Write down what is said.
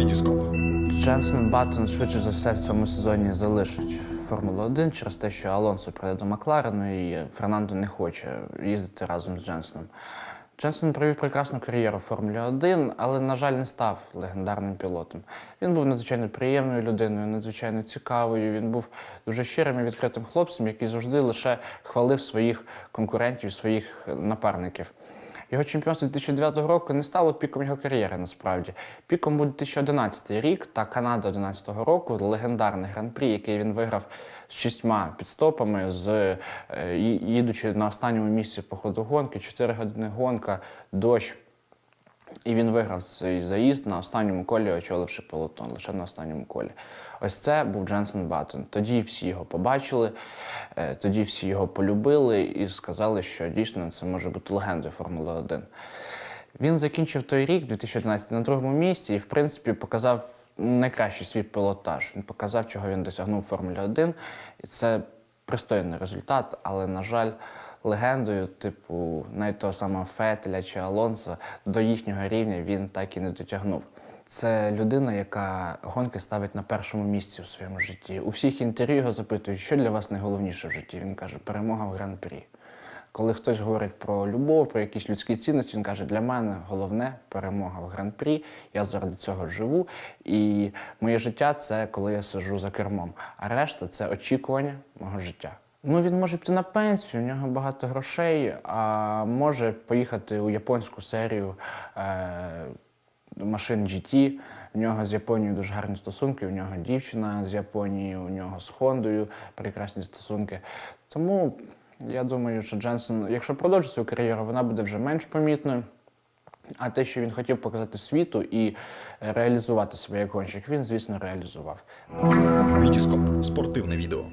Вітіскоп. Дженсен Баттон швидше за все в цьому сезоні залишить Формулу 1 через те, що Алонсо прийде до Макларену і Фернандо не хоче їздити разом з Дженсеном. Дженсен провів прекрасну кар'єру в Формулі 1, але, на жаль, не став легендарним пілотом. Він був надзвичайно приємною людиною, надзвичайно цікавою. Він був дуже щирим і відкритим хлопцем, який завжди лише хвалив своїх конкурентів, своїх напарників. Його чемпіонство 2009 року не стало піком його кар'єри насправді. Піком був 2011 рік та Канада 2011 року, легендарний гран-прі, який він виграв з шістьма підстопами, з, е, їдучи на останньому місці по ходу гонки, 4 години гонка, дощ. І він виграв цей заїзд на останньому колі, очоливши пелотон, лише на останньому колі. Ось це був Дженсен Баттон. Тоді всі його побачили, е, тоді всі його полюбили і сказали, що дійсно це може бути легендою Формули 1. Він закінчив той рік, 2011, на другому місці, і в принципі показав найкращий свій пілотаж. Він показав, чого він досягнув у Формулі 1. І це пристойний результат, але, на жаль, легендою, типу, навіть того самого Фетеля чи Алонсо, до їхнього рівня він так і не дотягнув. Це людина, яка гонки ставить на першому місці у своєму житті. У всіх інтерв'ю його запитують, що для вас найголовніше в житті. Він каже, перемога в гран-прі. Коли хтось говорить про любов, про якісь людські цінності, він каже, для мене головне перемога в гран-прі. Я заради цього живу. І моє життя це коли я сиджу за кермом. А решта це очікування мого життя. Ну, він може піти на пенсію, у нього багато грошей, а може поїхати у японську серію. Е- машин GT. В нього з Японією дуже гарні стосунки. У нього дівчина з Японії, у нього з Хондою прекрасні стосунки. Тому я думаю, що Дженсен, якщо продовжить свою кар'єру, вона буде вже менш помітною. А те, що він хотів показати світу і реалізувати себе як гонщик, він, звісно, реалізував. Вітіскоп. Спортивне відео.